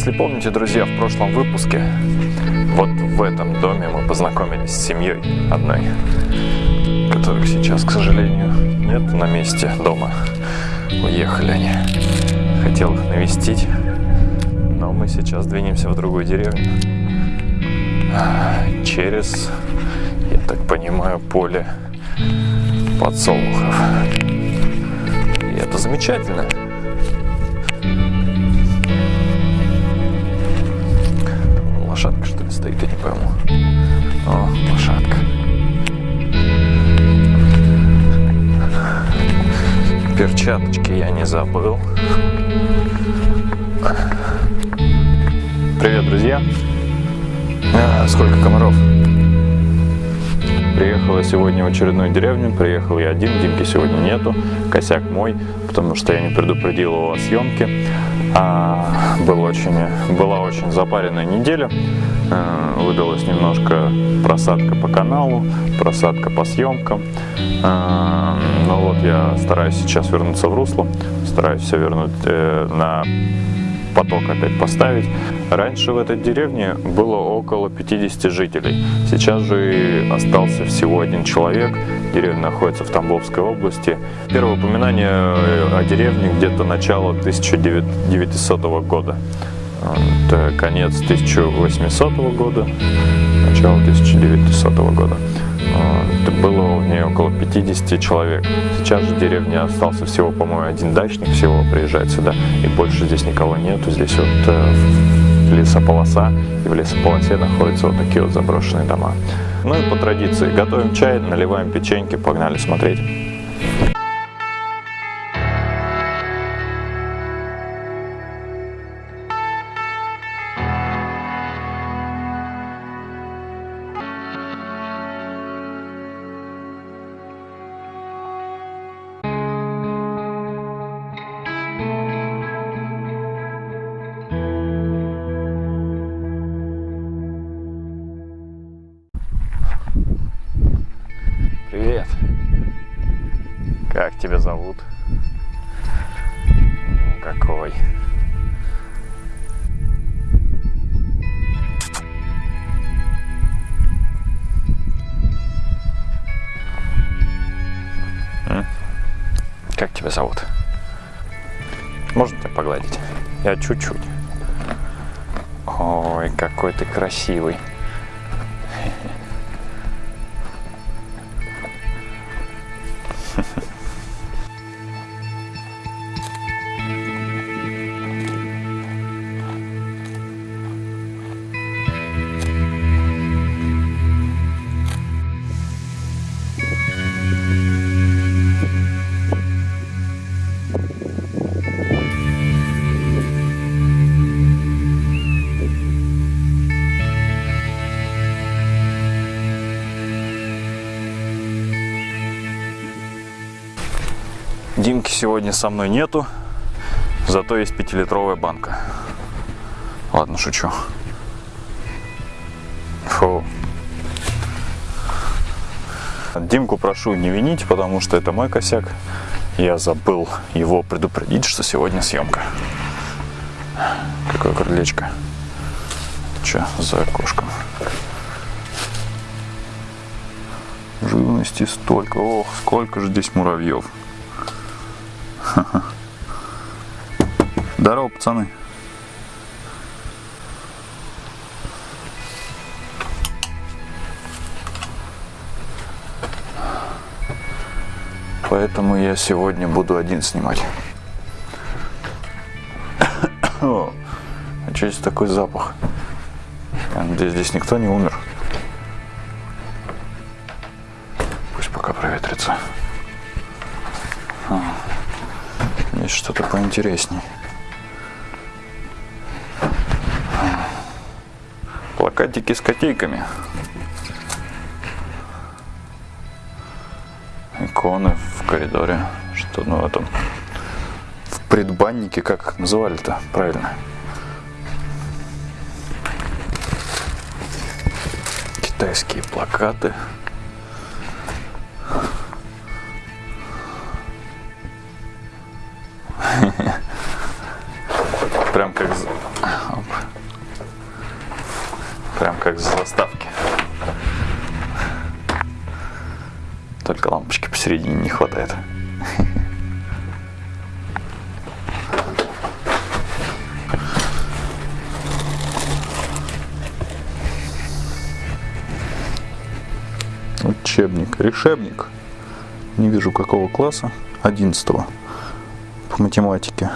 Если помните, друзья, в прошлом выпуске вот в этом доме мы познакомились с семьей одной, которых сейчас, к сожалению, нет на месте дома. Уехали они. Хотел их навестить, но мы сейчас двинемся в другую деревню. Через, я так понимаю, поле подсолнухов. И это замечательно. Перчаточки я не забыл. Привет, друзья. А, сколько комаров. Приехал я сегодня в очередную деревню. Приехал я один, Димки сегодня нету. Косяк мой, потому что я не предупредил его о съемке. А, был очень, была очень запаренная неделя. А, выдалась немножко просадка по каналу, просадка по съемкам. А, но вот я стараюсь сейчас вернуться в русло. Стараюсь все вернуть э, на поток опять поставить. Раньше в этой деревне было около 50 жителей. Сейчас же остался всего один человек. Деревня находится в Тамбовской области. Первое упоминание о деревне где-то начало 1900 года. Это конец 1800 года, начало 1900 года. Это было в ней около 50 человек. Сейчас же в деревне остался всего, по-моему, один дачник всего приезжает сюда, и больше здесь никого нету. Здесь вот э, лесополоса, и в лесополосе находятся вот такие вот заброшенные дома. Ну и по традиции готовим чай, наливаем печеньки, погнали смотреть. Тебя зовут? Можно тебя погладить? Я чуть-чуть. Ой, какой ты красивый. Сегодня со мной нету, зато есть пятилитровая банка. Ладно, шучу. Фу. Димку прошу не винить, потому что это мой косяк. Я забыл его предупредить, что сегодня съемка. Какое крылечко. Че за окошком? Живности столько. Ох, сколько же здесь муравьев. Здорово, пацаны. Поэтому я сегодня буду один снимать. О, а что здесь такой запах? Надеюсь, здесь никто не умер. Что-то поинтересней. Плакатики с котейками. Иконы в коридоре. Что ну в этом в предбаннике, как называли-то правильно? Китайские плакаты. Только лампочки посередине не хватает. Учебник, решебник. Не вижу какого класса. 11 по математике.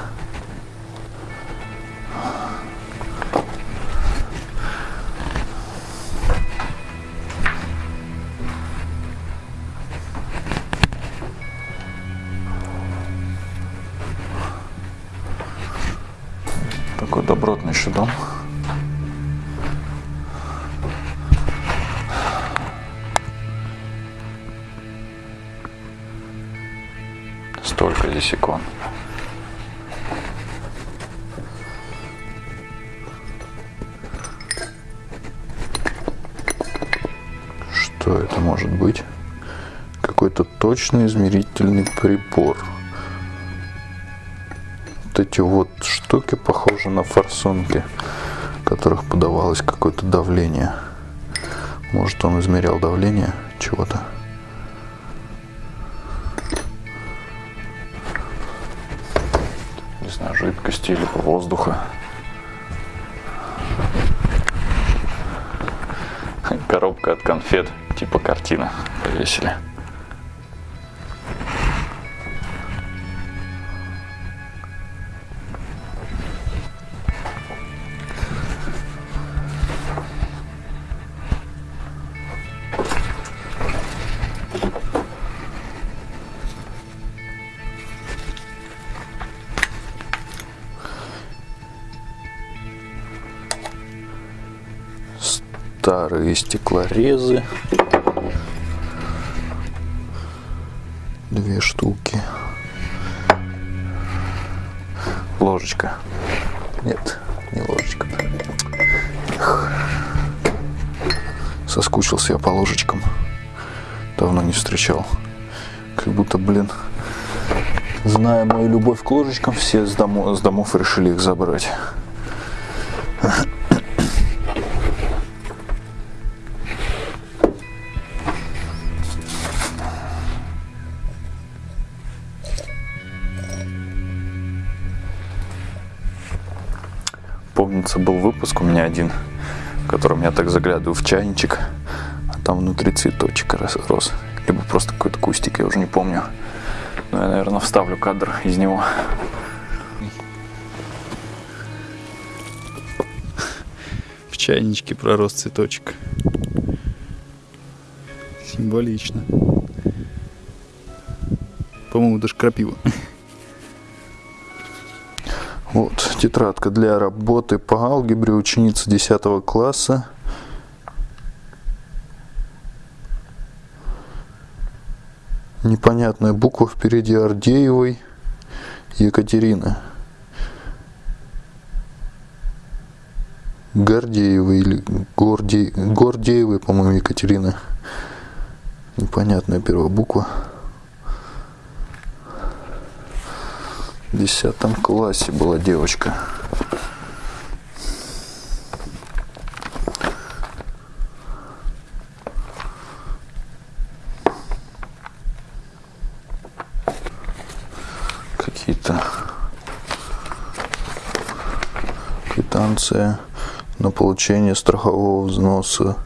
Столько здесь икон. Что это может быть? Какой-то точный измерительный прибор. Вот эти вот штуки похожи на форсунки, в которых подавалось какое-то давление. Может он измерял давление чего-то. Знаю, жидкости или воздуха. Коробка от конфет, типа картина повесили. Старые стеклорезы. Две штуки. Ложечка. Нет, не ложечка. Эх. Соскучился я по ложечкам. Давно не встречал. Как будто, блин, зная мою любовь к ложечкам, все с домов, с домов решили их забрать. Помнится, был выпуск у меня один, в котором я так заглядываю в чайничек, а там внутри цветочек рос. Либо просто какой-то кустик, я уже не помню. Но я, наверное, вставлю кадр из него. В чайничке пророс цветочек. Символично. По-моему, даже крапива. Вот, тетрадка для работы по алгебре ученица 10 класса. Непонятная буква впереди Ардеевой Екатерины. Гордеевой или Горде... Гордеевой, по-моему, Екатерина. Непонятная первая буква. В десятом классе была девочка. Какие-то квитанция на получение страхового взноса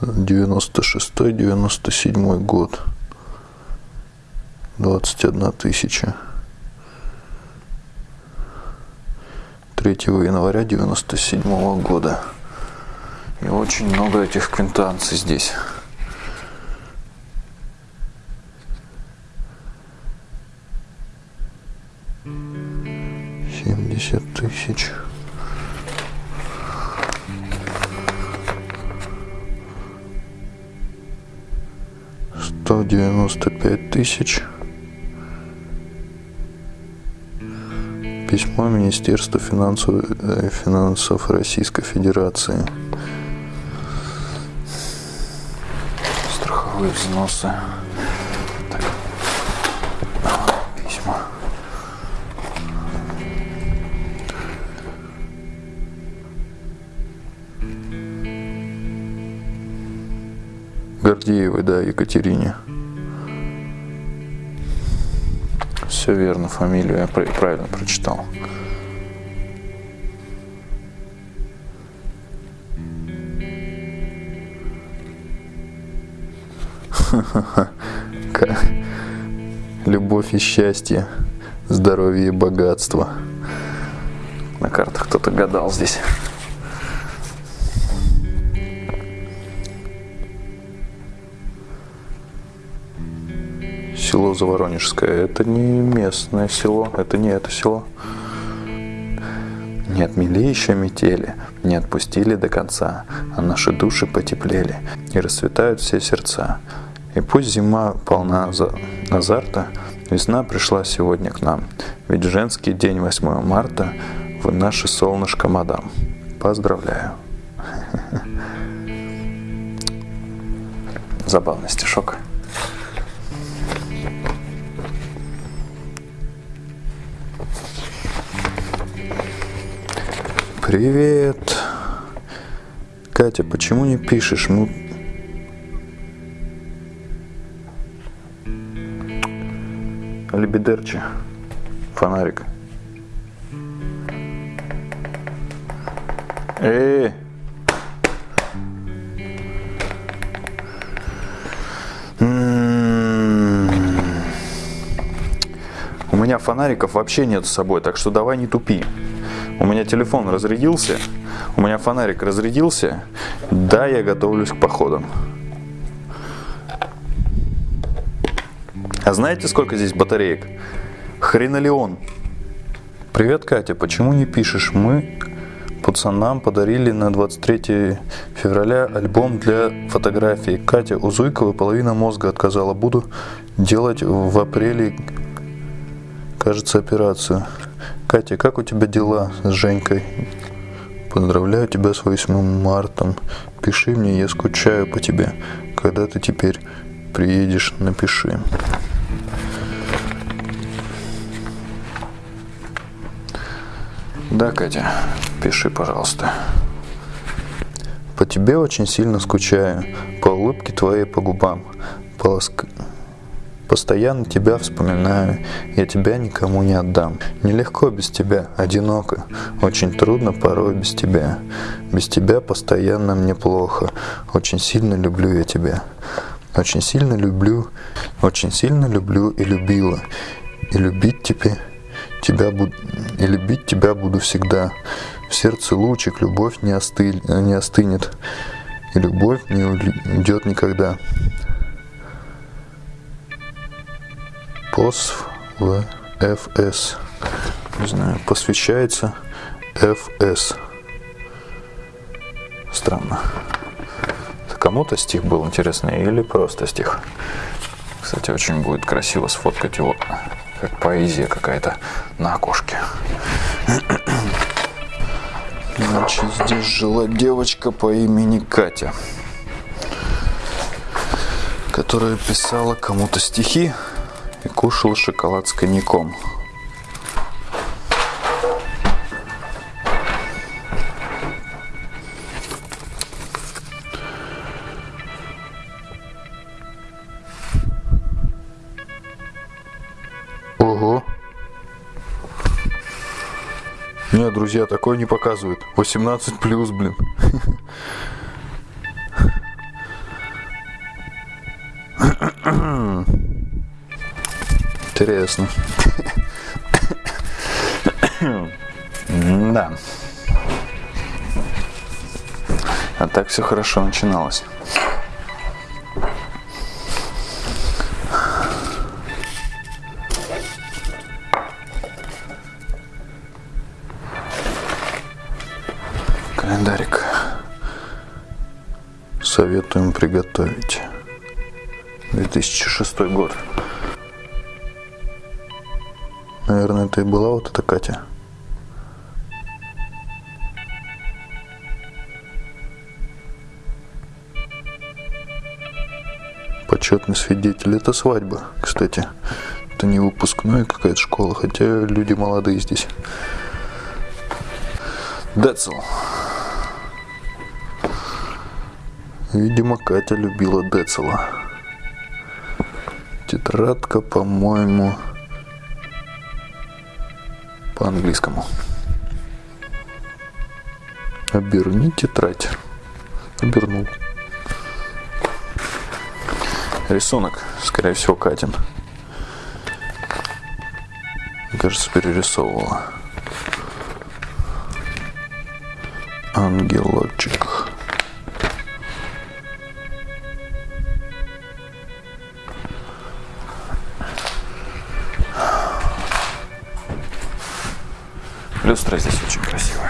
96-97 год. 21 тысяча. 3 января 97 года. И очень много этих квинтанций здесь. Семьдесят тысяч. Сто девяносто пять тысяч. Письмо Министерства финансов, э, финансов Российской Федерации. Страховые взносы. Так. Письма. Гордеевой, да, Екатерине. Все верно, фамилию я пр- правильно прочитал. Любовь и счастье, здоровье и богатство. На картах кто-то гадал здесь. Село Заворонежское. Это не местное село, это не это село. Не отмели еще метели, не отпустили до конца, а наши души потеплели, и расцветают все сердца. И пусть зима полна за- азарта, весна пришла сегодня к нам, ведь женский день 8 марта вы наше солнышко, мадам. Поздравляю. Забавный стишок. Привет. Катя, почему не пишешь? Мы... Лебедерчи. Фонарик. Эй! М, У меня фонариков вообще нет с собой, так что давай не тупи. У меня телефон разрядился, у меня фонарик разрядился, да, я готовлюсь к походам. А знаете, сколько здесь батареек? Хренолеон. Привет, Катя, почему не пишешь? Мы пацанам подарили на 23 февраля альбом для фотографий. Катя у Зуйковой половина мозга отказала. Буду делать в апреле, кажется, операцию. Катя, как у тебя дела с Женькой? Поздравляю тебя с 8 марта. Пиши мне, я скучаю по тебе. Когда ты теперь приедешь, напиши. Да, Катя, пиши, пожалуйста. По тебе очень сильно скучаю, по улыбке твоей по губам, по ласк- Постоянно тебя вспоминаю, я тебя никому не отдам. Нелегко без тебя, одиноко, очень трудно порой без тебя. Без тебя постоянно мне плохо, очень сильно люблю я тебя. Очень сильно люблю, очень сильно люблю и любила. И любить тебе, тебя буду, и любить тебя буду всегда. В сердце лучик, любовь не, остыль, не остынет, и любовь не уйдет никогда. ПОС в ФС. Не знаю, посвящается ФС. Странно. Это Кому-то стих был интересный или просто стих? Кстати, очень будет красиво сфоткать его, как поэзия какая-то на окошке. Значит, здесь жила девочка по имени Катя, которая писала кому-то стихи и кушала шоколад с коньяком. Ого! Нет, друзья, такое не показывают. 18 плюс, блин. Интересно. Да. А так все хорошо начиналось. Календарик. Советуем приготовить. 2006 год. Наверное, это и была вот эта Катя. Почетный свидетель. Это свадьба, кстати. Это не выпускной какая-то школа, хотя люди молодые здесь. Децл. Видимо, Катя любила Децела. Тетрадка, по-моему, по-английскому. Оберни тетрадь. Обернул. Рисунок, скорее всего, Катин. Кажется, перерисовывала. Ангелочек. Люстра здесь очень красивая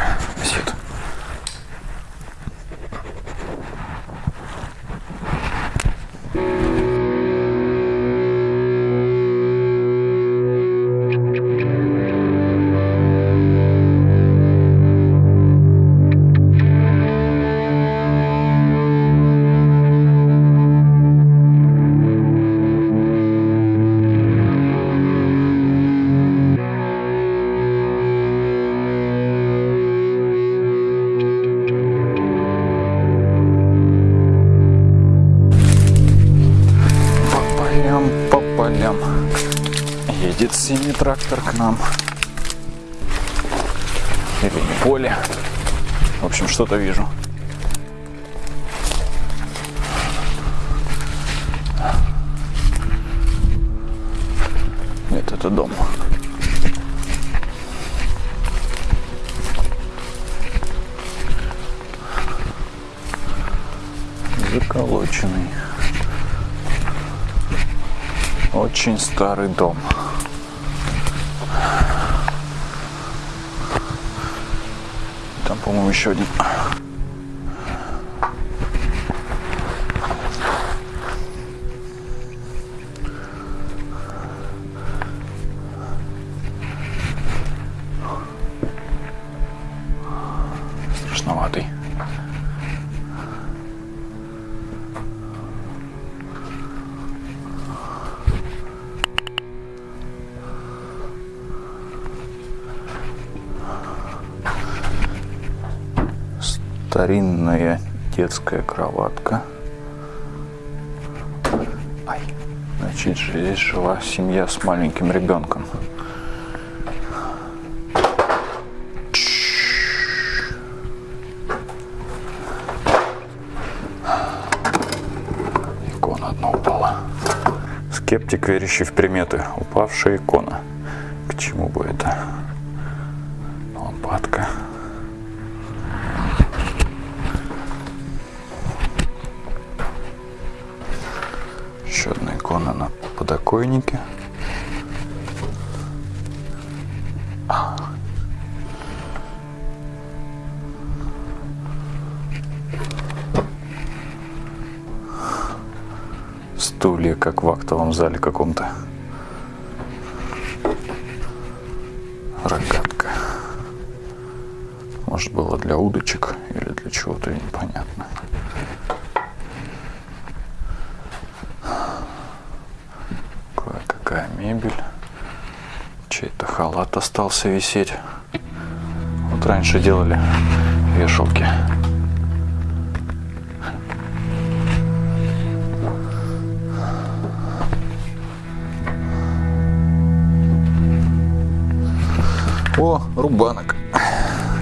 Синий трактор к нам. Или не поле. В общем, что-то вижу. Нет, это дом. Заколоченный. Очень старый дом. По-моему, еще один. Старинная детская кроватка. Ай, значит, здесь жила семья с маленьким ребенком. Икона одна упала. Скептик, верящий в приметы. Упавшая икона. К чему бы это? Лампадка. Подоконнике. Стулья, как в актовом зале каком-то. Рогатка. Может, было для удочек или для чего-то непонятно. Халат остался висеть. Вот раньше делали вешалки. О, рубанок.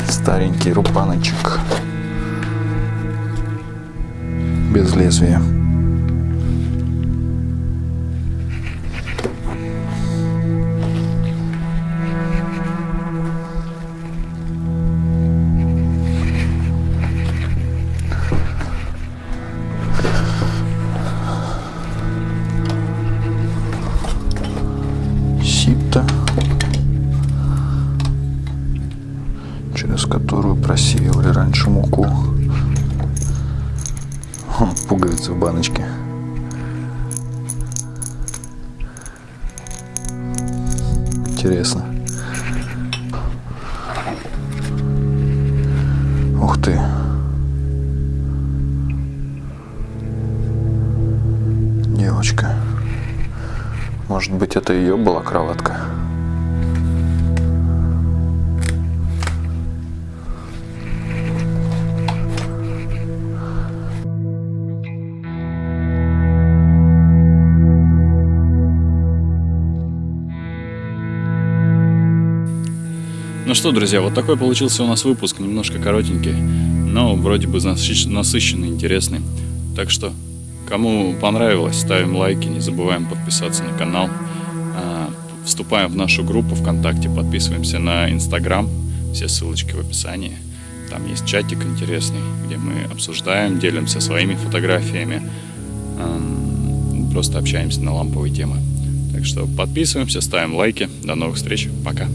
Старенький рубаночек. Без лезвия. Через которую просеивали раньше муку. Пуговицы в баночке. Интересно. Ух ты. Девочка. Может быть, это ее была кроватка? Ну что, друзья, вот такой получился у нас выпуск, немножко коротенький, но вроде бы насыщенный, интересный. Так что, кому понравилось, ставим лайки, не забываем подписаться на канал. А, вступаем в нашу группу ВКонтакте, подписываемся на Инстаграм, все ссылочки в описании. Там есть чатик интересный, где мы обсуждаем, делимся своими фотографиями, просто общаемся на ламповые темы. Так что подписываемся, ставим лайки. До новых встреч. Пока.